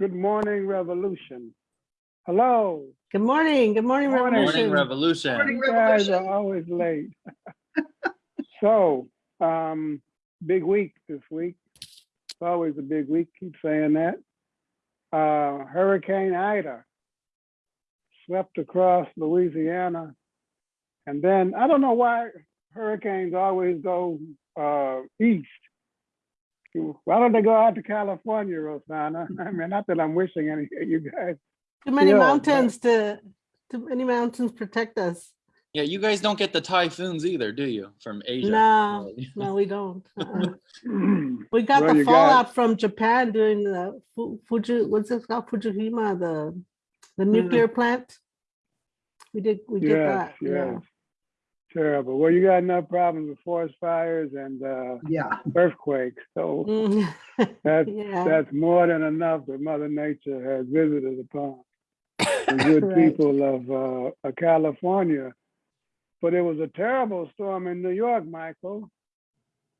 Good morning, revolution. Hello. Good morning, good morning, Morning. Revolution. Morning Revolution. Morning. You guys are Revolution. always late. So, um, big week this week. It's always a big week, keep saying that. Uh, Hurricane Ida swept across Louisiana. And then, I don't know why hurricanes always go, uh, east. Why don't they go out to California, Rosanna? I mean, not that I'm wishing any, you guys. Too many Yeah, but- mountains to, too many mountains protect us. Yeah, you guys don't get the typhoons either, do you? From Asia? No, no, we don't. Uh-uh. We got Well, the you got- fallout from Japan during the Fu- Fuji, what's it called, Fujihima, the, the nuclear plant. We did, we did Yes, that, yeah. Yes. Terrible. Well, you got enough problems with forest fires and uh, Yeah, earthquakes, so Mm, that's Yeah, that's more than enough that Mother Nature has visited upon the good Right. people of uh, California. But it was a terrible storm in New York, Michael.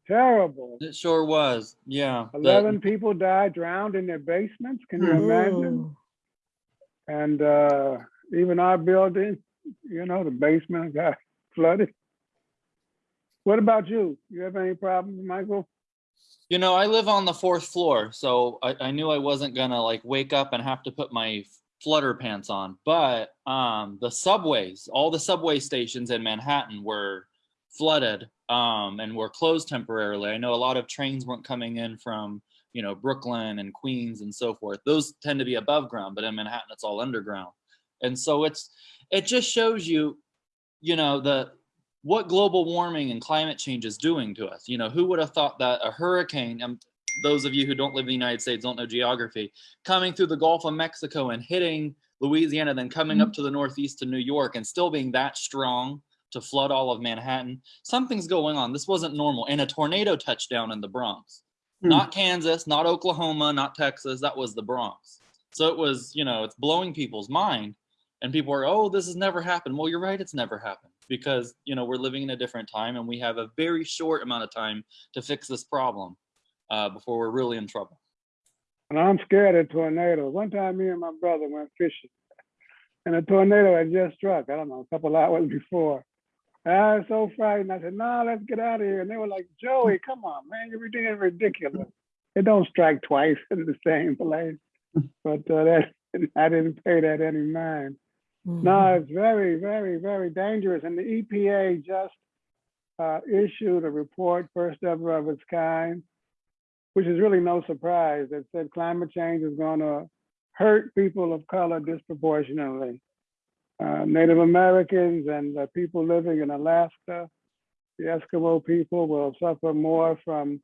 Terrible. It sure was, yeah. The- Eleven people died drowned in their basements. Can you Hmm. imagine? And uh, even our building, you know, the basement got flooded. What about you? You have any problems, Michael? You know, I live on the fourth floor, so I, I knew I wasn't gonna like wake up and have to put my flutter pants on. But um, the subways, all the subway stations in Manhattan were flooded um, and were closed temporarily. I know a lot of trains weren't coming in from, you know, Brooklyn and Queens and so forth. Those tend to be above ground, but in Manhattan, it's all underground. And so it's, it just shows you, you know, the, what global warming and climate change is doing to us. You know, who would have thought that a hurricane, um, those of you who don't live in the United States don't know geography, coming through the Gulf of Mexico and hitting Louisiana, then coming up to the Northeast to New York and still being that strong to flood all of Manhattan. Something's going on. This wasn't normal. And a tornado touchdown in the Bronx. Hmm. Not Kansas, not Oklahoma, not Texas. That was the Bronx. So it was, you know, it's blowing people's mind. And people are, oh, this has never happened. Well, you're right, it's never happened because, you know, we're living in a different time and we have a very short amount of time to fix this problem uh, before we're really in trouble. And I'm scared of tornadoes. One time, me and my brother went fishing, and a tornado had just struck. I don't know, a couple hours before. I was so frightened. I said, "No, let's get out of here." And they were like, "Joey, come on, man, you're being ridiculous. It don't strike twice in the same place." But uh, that I didn't pay that any mind. No, it's very, very, very dangerous. And the EPA just uh, issued a report, first ever of its kind, which is really no surprise, that said climate change is going to hurt people of color disproportionately. Uh, Native Americans and the people living in Alaska, the Eskimo people will suffer more from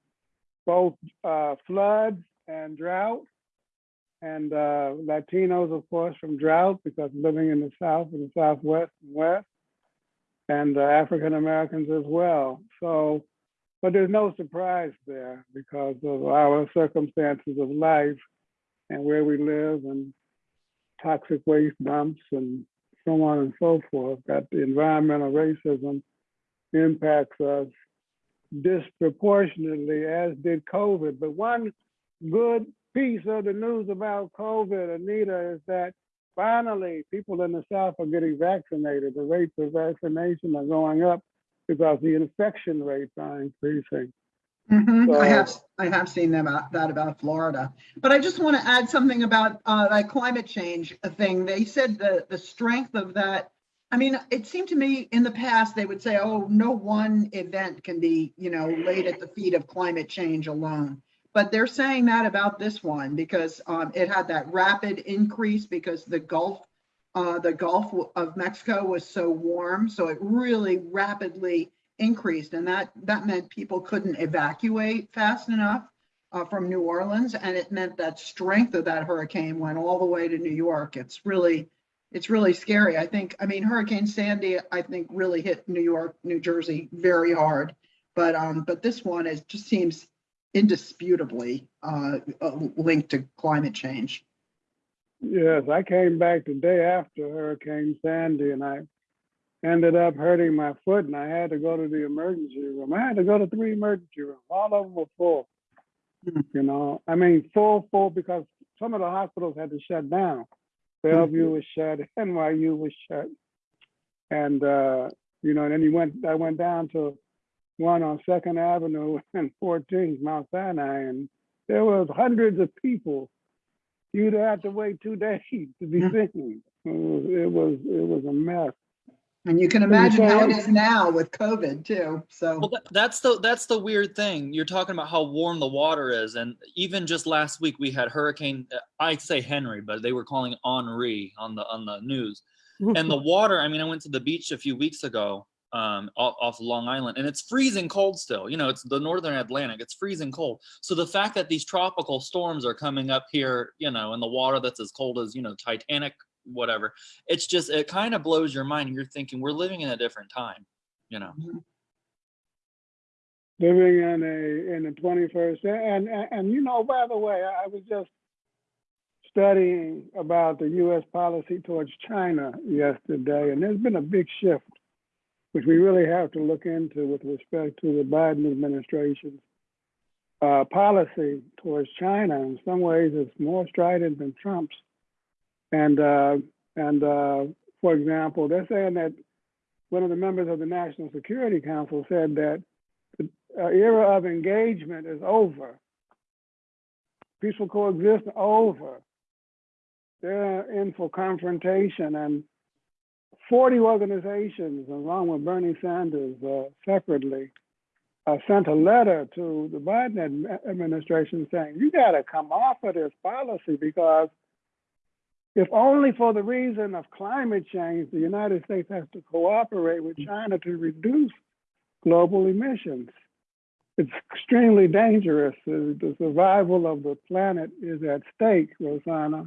both uh, floods and drought and uh, Latinos, of course, from drought because living in the South and the Southwest and West, and uh, African Americans as well. So, but there's no surprise there because of our circumstances of life and where we live and toxic waste dumps and so on and so forth, that the environmental racism impacts us disproportionately, as did COVID. But one good piece of the news about COVID, Anita, is that finally people in the South are getting vaccinated. The rates of vaccination are going up because the infection rates are increasing. Mhm. I have, I have seen them, about- that about Florida. But I just want to add something about uh, that climate change thing. They said the, the strength of that. I mean, it seemed to me in the past, they would say, oh, no one event can be, you know, laid at the feet of climate change alone. But they're saying that about this one because um, it had that rapid increase because the Gulf, uh, the Gulf of Mexico was so warm. So it really rapidly increased and that, that meant people couldn't evacuate fast enough uh, from New Orleans. And it meant that strength of that hurricane went all the way to New York. It's really, it's really scary. I think, I mean, Hurricane Sandy, I think really hit New York, New Jersey very hard. But, um, but this one is, just seems indisputably uh, linked to climate change. Yes, I came back the day after Hurricane Sandy and I ended up hurting my foot and I had to go to the emergency room. I had to go to three emergency rooms. All of them were full. Hmm. You know, I mean, full, full because some of the hospitals had to shut down. Bellevue was shut, NYU was shut. And, uh, you know, and then you went, I went down to one on Second Avenue and 14th, Mount Sinai, and there was hundreds of people. You'd have to wait two days to be Yeah. seen. It was, it was, it was a mess. And you can imagine how it is now with COVID too, so. Well, that, that's the that's the weird thing. You're talking about how warm the water is, and even just last week we had Hurricane. uh, I say Henry, but they were calling it Henri on the on the news. And the water. I mean, I went to the beach a few weeks ago, um, off, off Long Island, and it's freezing cold still. You know, it's the northern Atlantic. It's freezing cold. So the fact that these tropical storms are coming up here, you know, in the water that's as cold as you know Titanic, whatever. It's just it kind of blows your mind. You're thinking we're living in a different time. You know. living in a in the 21st and, and and you know by the way I was just studying about the U.S. policy towards China yesterday, and there's been a big shift, which we really have to look into with respect to the Biden administration's uh, policy towards China. In some ways, it's more strident than Trump's. And uh, and uh, for example, they're saying that one of the members of the National Security Council said that the uh, era of engagement is over. Peaceful coexistence over. They're in for confrontation, and 40 organizations, along with Bernie Sanders uh, separately, uh, sent a letter to the Biden admi- administration saying, you got to come off of this policy because if only for the reason of climate change, the United States has to cooperate with China to reduce global emissions. It's extremely dangerous. The, survival of the planet is at stake, Rosanna.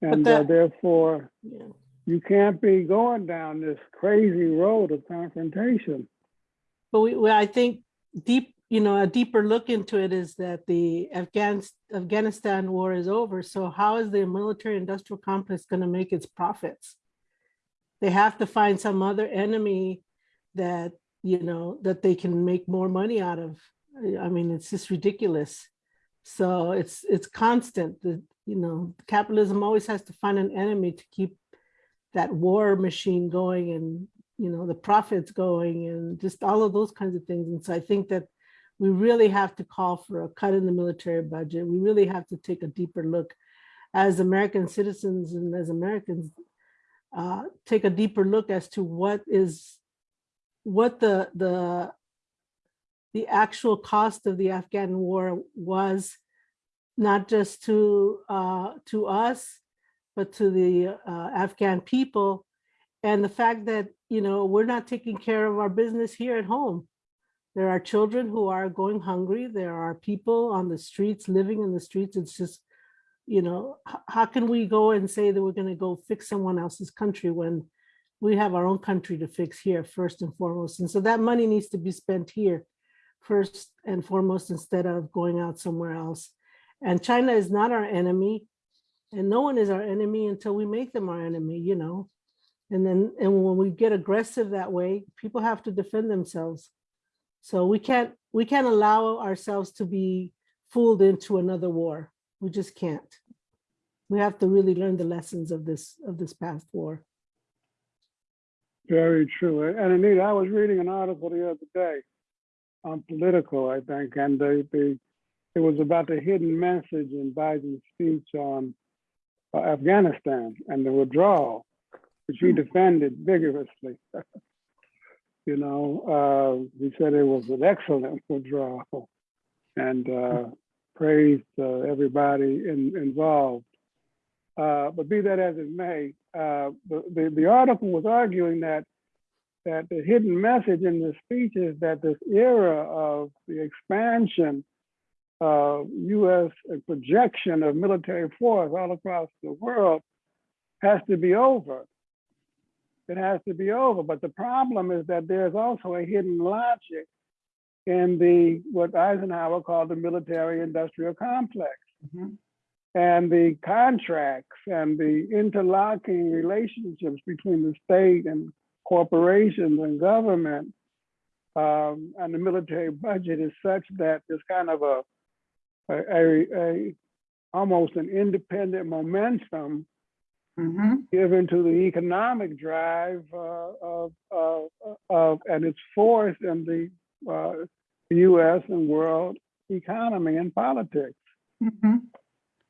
And uh, therefore, Yeah. You can't be going down this crazy road of confrontation. But we, well, I think deep, you know, a deeper look into it is that the Afghan, Afghanistan war is over. So how is the military industrial complex going to make its profits? They have to find some other enemy that, you know, that they can make more money out of. I mean, it's just ridiculous. So it's, it's constant. The, you know, capitalism always has to find an enemy to keep that war machine going and you know the profits going and just all of those kinds of things. And so i think that we really have to call for a cut in the military budget. We really have to take a deeper look as american citizens and as americans uh, take a deeper look as to what is what the the the actual cost of the afghan war was not just to uh, to us but to the uh, afghan people. And the fact that you know we're not taking care of our business here at home. There are children who are going hungry. There are people on the streets living in the streets. It's just you know how can we go and say that we're going to go fix someone else's country when we have our own country to fix here first and foremost? And so that money needs to be spent here first and foremost instead of going out somewhere else. And china is not our enemy and no one is our enemy until we make them our enemy you know and then, and when we get aggressive that way, people have to defend themselves. So we can't, we can't allow ourselves to be fooled into another war. We just can't. We have to really learn the lessons of this, of this past war. Very true. And Anita, I was reading an article the other day on Politico, I think, and they, they, it was about the hidden message in Biden's speech on Afghanistan and the withdrawal, which he defended vigorously. you know, uh, he said it was an excellent withdrawal and uh, praised uh, everybody in, involved. Uh, but be that as it may, uh, the, the, the article was arguing that that the hidden message in the speech is that this era of the expansion of U.S. projection of military force all across the world has to be over. It has to be over. But the problem is that there's also a hidden logic in the what Eisenhower called the military industrial complex Mhm. and the contracts and the interlocking relationships between the state and corporations and government um, and the military budget is such that there's kind of a a, a, a almost an independent momentum Mhm. given to the economic drive uh, of, of, of, and its force in the uh, U.S. and world economy and politics. Mhm.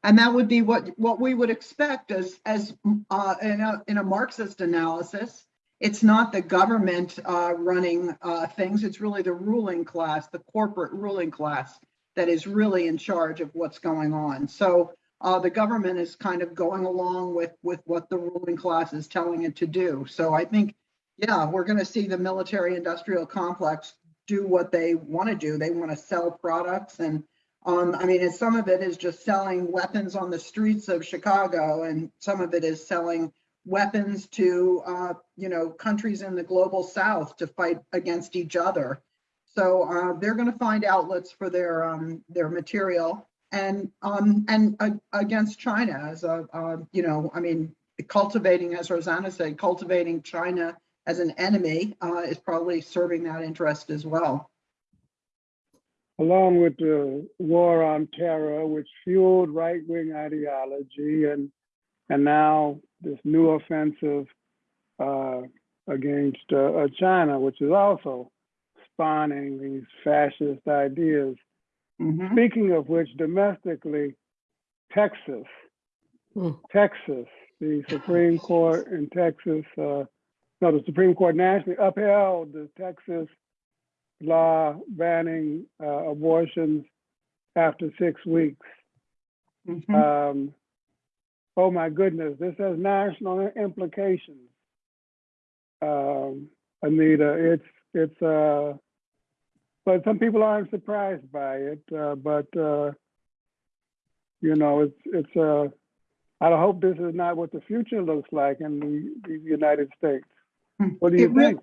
And that would be what, what we would expect as, as, uh, in a, in a Marxist analysis. It's not the government, uh, running, uh, things, it's really the ruling class, the corporate ruling class that is really in charge of what's going on. So, uh, the government is kind of going along with, with what the ruling class is telling it to do. So I think, yeah, we're gonna see the military industrial complex do what they want to do. They want to sell products and um, I mean, and some of it is just selling weapons on the streets of Chicago, and some of it is selling weapons to, uh, you know, countries in the global south to fight against each other. So uh, they're going to find outlets for their um, their material, and um, and uh, against China as a, uh, you know, I mean, cultivating, as Rosanna said, cultivating China as an enemy uh, is probably serving that interest as well. along with the war on terror, which fueled right-wing ideology, and and now this new offensive uh, against uh, China, which is also spawning these fascist ideas. Mhm. Speaking of which, domestically, Texas, Hmm. Texas, the Supreme Court in Texas, uh, no, the Supreme Court nationally upheld the Texas law banning uh, abortions after six weeks. Mhm. Um, oh my goodness, this has national implications. Um, Anita, it's it's uh, but some people aren't surprised by it. Uh, but uh, you know, it's it's uh, I hope this is not what the future looks like in the, the United States. What do you It re- think?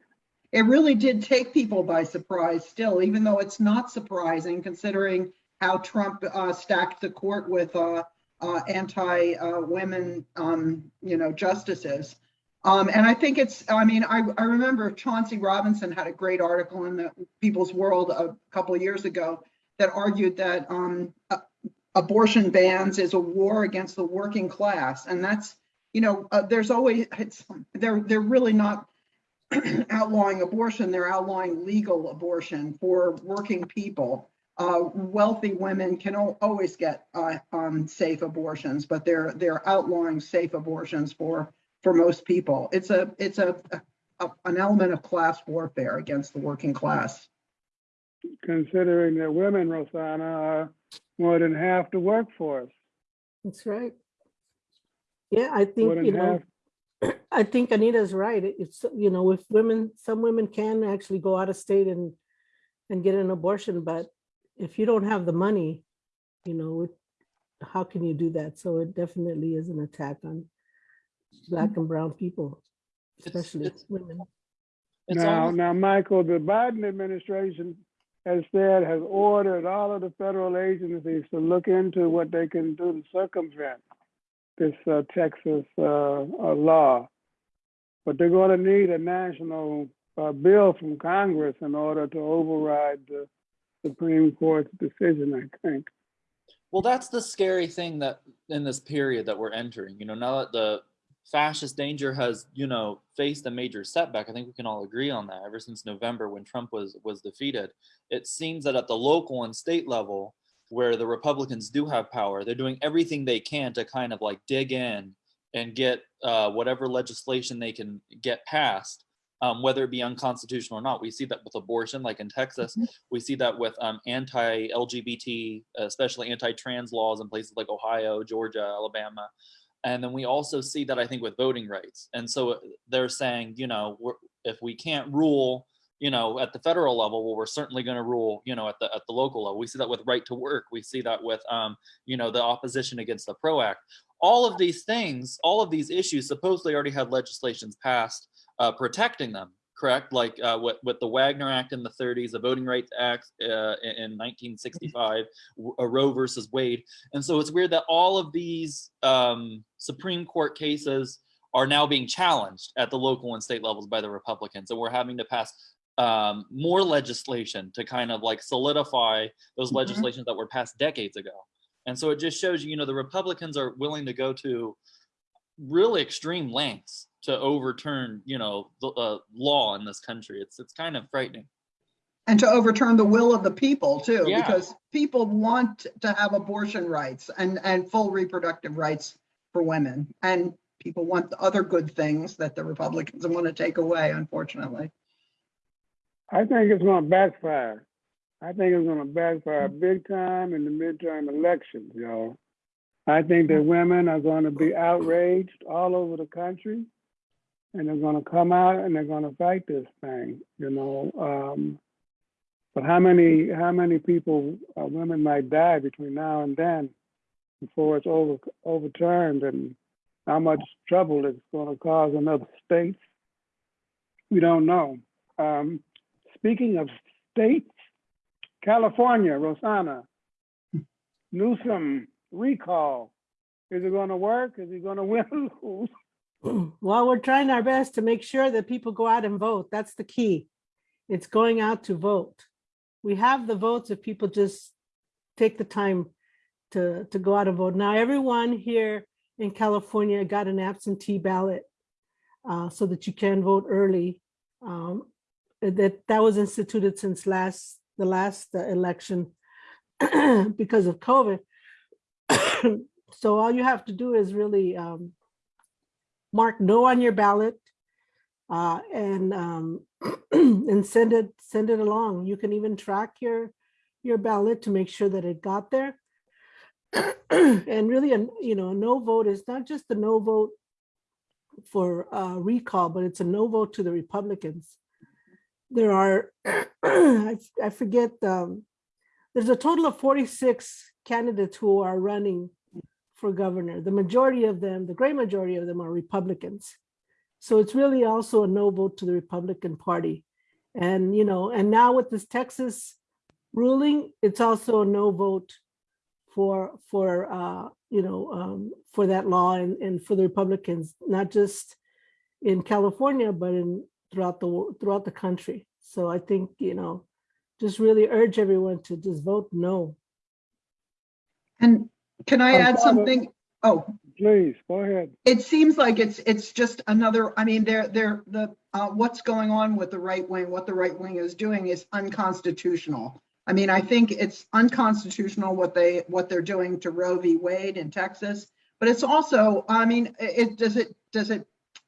It really did take people by surprise still, even though it's not surprising considering how Trump uh, stacked the court with uh, uh, anti-women, um, you know, justices. Um, and I think it's, I mean, I, I remember Chauncey Robinson had a great article in the People's World a couple of years ago that argued that um, abortion bans is a war against the working class. And that's, you know, uh, there's always, it's, they're, they're really not outlawing abortion, they're outlawing legal abortion for working people. Uh, wealthy women can al- always get uh, um, safe abortions, but they're they're outlawing safe abortions for for most people. It's a it's a, a an element of class warfare against the working class. Considering that women, Rosanna, are more than half the workforce. That's right. Yeah, I think, you know, half. I think Anita's right. It's, you know, if women, some women can actually go out of state and, and get an abortion, but if you don't have the money, you know, it- how can you do that? So it definitely is an attack on black and brown people, It's- especially it's- women. It's Now, almost- now, Michael, the Biden administration has said, has ordered all of the federal agencies to look into what they can do to circumvent this uh, Texas uh, uh, law. But they're going to need a national uh, bill from Congress in order to override the Supreme Court's decision, I think. Well, that's the scary thing that in this period that we're entering, you know, now that the fascist danger has, you know, faced a major setback, I think we can all agree on that. Ever since November when Trump was was defeated, it seems that at the local and state level, where the Republicans do have power, they're doing everything they can to kind of like dig in and get uh, whatever legislation they can get passed, um, whether it be unconstitutional or not. We see that with abortion, like in Texas. We see that with um, anti-LGBT, especially anti-trans laws in places like Ohio, Georgia, Alabama. And then we also see that I think with voting rights. And so uh, they're saying, you know, if we can't rule, you know, at the federal level, well, we're certainly going to rule, you know, at the at the local level. We see that with right to work. We see that with, um, you know, the opposition against the PRO Act. All of these things, all of these issues, supposedly already had legislations passed uh, protecting them correct? Like uh, with, with the Wagner Act in the 30s, the Voting Rights Act uh, in in 1965, w- uh, Roe versus Wade. And so it's weird that all of these um, Supreme Court cases are now being challenged at the local and state levels by the Republicans. And we're having to pass um, more legislation to kind of like solidify those Mhm. legislations that were passed decades ago. And so it just shows you, you know, the Republicans are willing to go to really extreme lengths to overturn, you know, the uh, law in this country. It's it's kind of frightening. And to overturn the will of the people too, Yeah. because people want to have abortion rights and, and full reproductive rights for women. And people want the other good things that the Republicans want to take away, unfortunately. I think it's gonna backfire. I think it's gonna backfire big time in the midterm elections, y'all. I think that women are gonna be outraged all over the country. And they're gonna come out and they're gonna fight this thing, you know, um. But how many, how many people, uh, women might die between now and then before it's over, overturned and how much trouble it's gonna cause in other states? We don't know. Um, Speaking of states, California, Rosanna, Newsom recall. Is it gonna work? Is he gonna win or lose? Well, we're trying our best to make sure that people go out and vote. That's the key. It's going out to vote. We have the votes if people just take the time to, to go out and vote. Now, everyone here in California got an absentee ballot uh, so that you can vote early. Um, That, that was instituted since last, the last uh, election because of COVID. So all you have to do is really um, mark no on your ballot uh, and um, and send it send it along. You can even track your your ballot to make sure that it got there. and really, a you know, a no vote is not just a no vote for uh, recall, but it's a no vote to the Republicans. There are, I, I forget, um, there's a total of 46 candidates who are running for governor. The majority of them, the great majority of them are Republicans. So it's really also a no vote to the Republican Party. And, you know, and now with this Texas ruling, it's also a no vote for, for, uh, you know, um, for that law and, and for the Republicans, not just in California, but in throughout the, throughout the country. So I think, you know, just really urge everyone to just vote no. And can I add something? Oh, Please, go ahead. it seems like it's, it's just another, I mean, they're, they're, the, uh, what's going on with the right wing, what the right wing is doing is unconstitutional. I mean, I think it's unconstitutional what they, what they're doing to Roe v. Wade in Texas. But it's also, I mean, it, does it, does it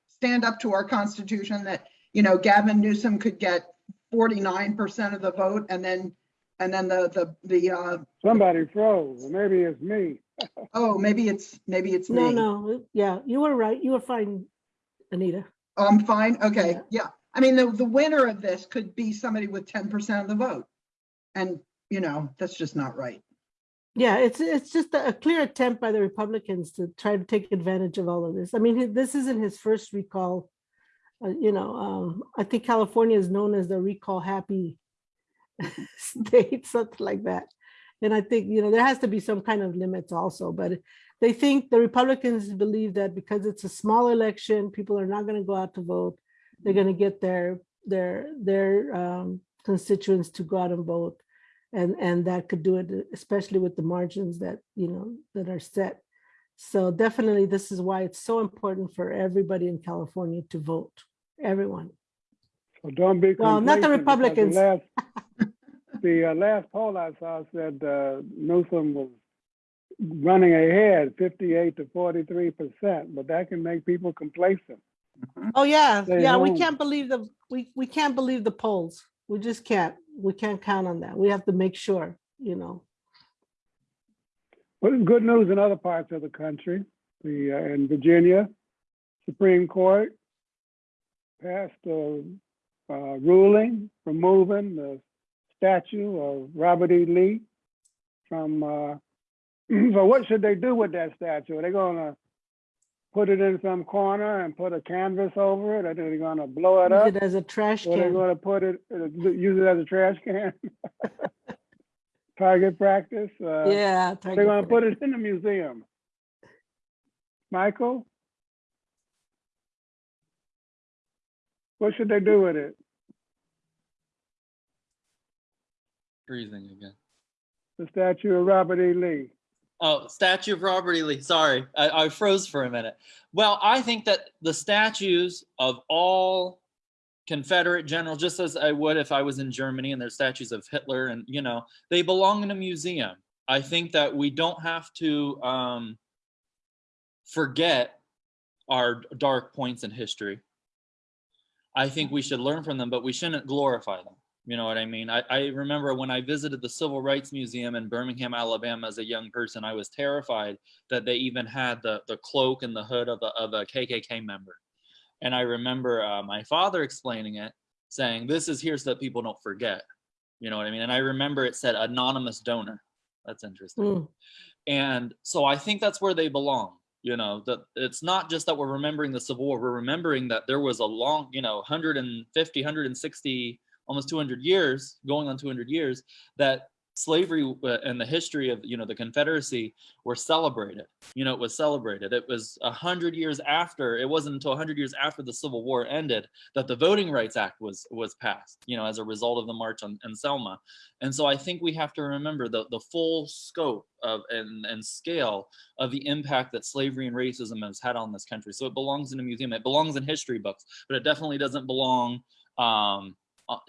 stand up to our constitution that, you know, Gavin Newsom could get forty-nine percent of the vote and then, and then the, the, the, uh, Somebody froze, maybe it's me. oh, maybe it's, maybe it's No, me. no, no, yeah, you were right. You were fine, Anita. Oh, I'm fine, okay, Yeah. yeah. I mean, the, the winner of this could be somebody with ten percent of the vote. And, you know, that's just not right. Yeah, it's, it's just a a clear attempt by the Republicans to try to take advantage of all of this. I mean, this isn't his first recall. Uh, You know, um, I think California is known as the recall happy state, something like that. And I think, you know, there has to be some kind of limits also, but they think the Republicans believe that because it's a small election, people are not going to go out to vote. They're going to get their, their, their um, constituents to go out and vote. And, and that could do it, especially with the margins that, you know, that are set. So definitely, this is why it's so important for everybody in California to vote, everyone. So don't be. Well, not the complacent because Republicans. last- The uh, last poll I saw said uh, Newsom was running ahead fifty-eight to forty-three percent, but that can make people complacent. Oh, yeah, Stay yeah, we can't believe the, we, we can't believe the polls. We just can't, we can't count on that. We have to make sure, you know. But good news in other parts of the country. The, uh, in Virginia, Supreme Court passed a uh, ruling removing the statue of Robert E. Lee from, uh, so what should they do with that statue? Are they gonna put it in some corner and put a canvas over it? Or are they gonna blow it Use up? Use it as a trash Or they can. gonna put it, uh, use it as a trash can? Target practice? Uh, Yeah. they're target gonna put it in the museum. Michael? What should they do with it? Freezing again. The statue of Robert E. Lee. Oh, statue of Robert E. Lee. Sorry, I, I froze for a minute. Well, I think that the statues of all Confederate generals, just as I would if I was in Germany and there's statues of Hitler and, you know, they belong in a museum. I think that we don't have to um, forget our dark points in history. I think we should learn from them, but we shouldn't glorify them. You know what I mean? I, I remember when I visited the Civil Rights Museum in Birmingham, Alabama as a young person, I was terrified that they even had the, the cloak and the hood of a, of a KKK member. And I remember uh, my father explaining it, saying, this is here so that people don't forget. You know what I mean? And I remember it said anonymous donor. That's interesting. Mm, And so I think that's where they belong. You know, that it's not just that we're remembering the Civil War, we're remembering that there was a long, you know, 150, 160, almost 200 years, going on 200 years, that slavery uh, and the history of, you know, the Confederacy were celebrated. You know, it was celebrated. It was a hundred years after, it wasn't until hundred years after the Civil War ended that the Voting Rights Act was was passed, you know, as a result of the March on, Selma. And so I think we have to remember the, the full scope of and, and scale of the impact that slavery and racism has had on this country. So it belongs in a museum. It belongs in history books, but it definitely doesn't belong um,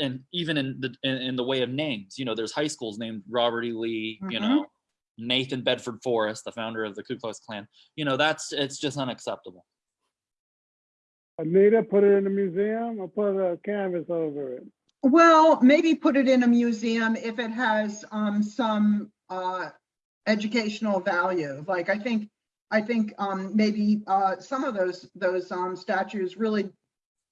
and even in the in, in the way of names. You know, there's high schools named Robert E. Lee. You Mhm. know, Nathan Bedford Forrest, the founder of the Ku Klux Klan. You know, that's it's just unacceptable. Anita, put it in a museum or put a canvas over it. Well, maybe put it in a museum if it has um some uh educational value. Like I think, I think um maybe uh some of those those um statues really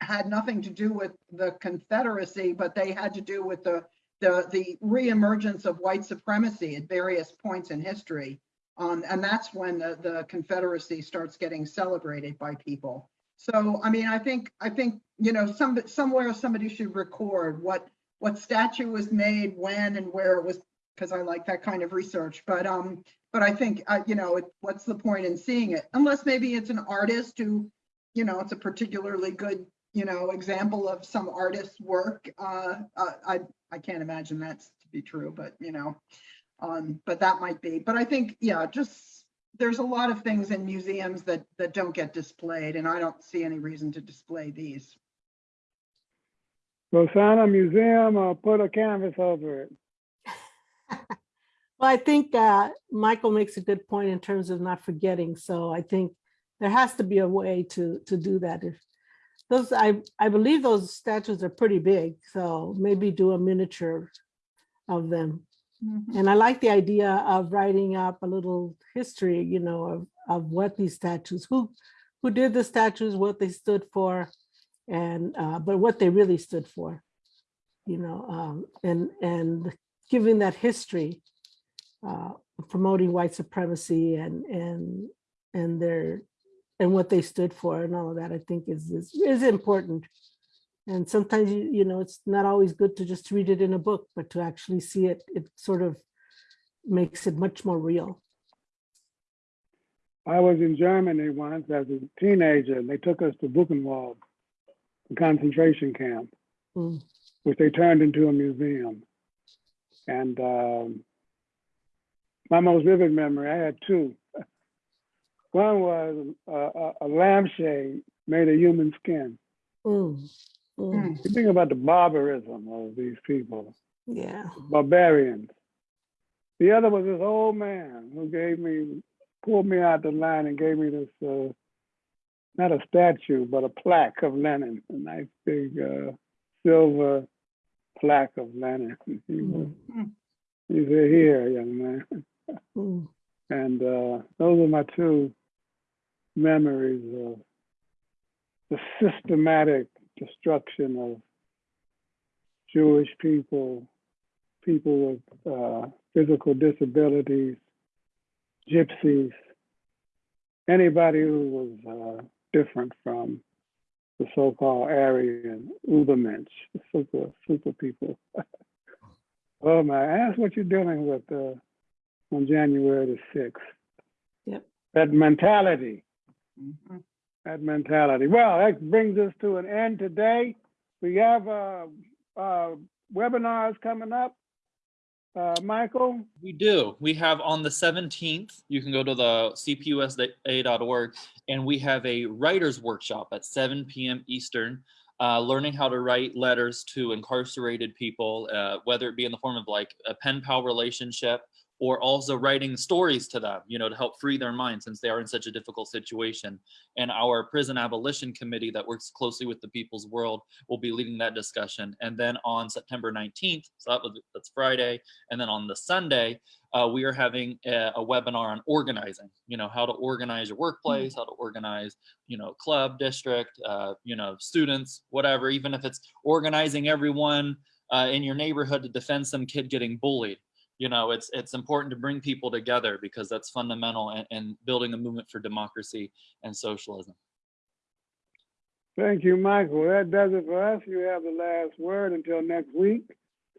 had nothing to do with the Confederacy, but they had to do with the the the reemergence of white supremacy at various points in history. Um, and that's when the, the Confederacy starts getting celebrated by people. So, I mean, I think, I think, you know, some, somewhere somebody should record what, what statue was made, when and where it was, because I like that kind of research. But, um, but I think, uh, you know, it- what's the point in seeing it? Unless maybe it's an artist who, you know, it's a particularly good, you know, example of some artist's work. Uh, uh, I, I can't imagine that's to be true, but, you know, um, but that might be. But I think, yeah, just, there's a lot of things in museums that, that don't get displayed, and I don't see any reason to display these. So sign a museum or put a canvas over it. Well, I think uh, Michael makes a good point in terms of not forgetting. So I think there has to be a way to to do that. If those, I I believe those statues are pretty big, so maybe do a miniature of them. And I like the idea of writing up a little history, you know, of of what these statues, who who did the statues, what they stood for, and uh, but what they really stood for, you know, um, and and giving that history uh, promoting white supremacy and and and their and what they stood for and all of that I think is is, is important. And sometimes you you know it's not always good to just read it in a book, but to actually see it, it sort of makes it much more real. I was in Germany once as a teenager and they took us to Buchenwald, the concentration camp, Mm. which they turned into a museum. And um, my most vivid memory, I had two. One was a, a, a lampshade made of human skin. Mm, mm, You think about the barbarism of these people, Yeah. barbarians. The other was this old man who gave me, pulled me out the line and gave me this, uh, not a statue, but a plaque of Lenin, a nice big uh, silver plaque of Lenin. He, was, Mm, he said, here, young man. mm, And uh, those are my two memories of the systematic destruction of Jewish people, people with uh, physical disabilities, gypsies, anybody who was uh, different from the so-called Aryan Ubermensch, the super, super people. oh my, ask what you're dealing with uh, on January the 6th. Yep. That mentality. That mentality. Well, that brings us to an end today. We have uh, uh, webinars coming up. Uh, Michael, We do. We have on the 17th, you can go to the cpusa.org, and we have a writer's workshop at 7 p.m. Eastern, uh, learning how to write letters to incarcerated people, uh, whether it be in the form of like a pen pal relationship or also writing stories to them, you know, to help free their minds since they are in such a difficult situation. And our prison abolition committee that works closely with the people's world will be leading that discussion. And then on September 19th, so that was, that's Friday, and then on the Sunday, uh, we are having a, a webinar on organizing, you know, how to organize your workplace, how to organize, you know, club, district, uh, you know, students, whatever, even if it's organizing everyone uh, in your neighborhood to defend some kid getting bullied. You know, it's it's important to bring people together because that's fundamental in, in building a movement for democracy and socialism. thank you, Michael. That does it for us. You have the last word until next week.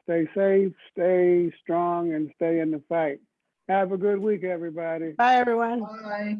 Stay safe, stay strong, and stay in the fight. Have a good week, everybody. Bye, everyone. Bye.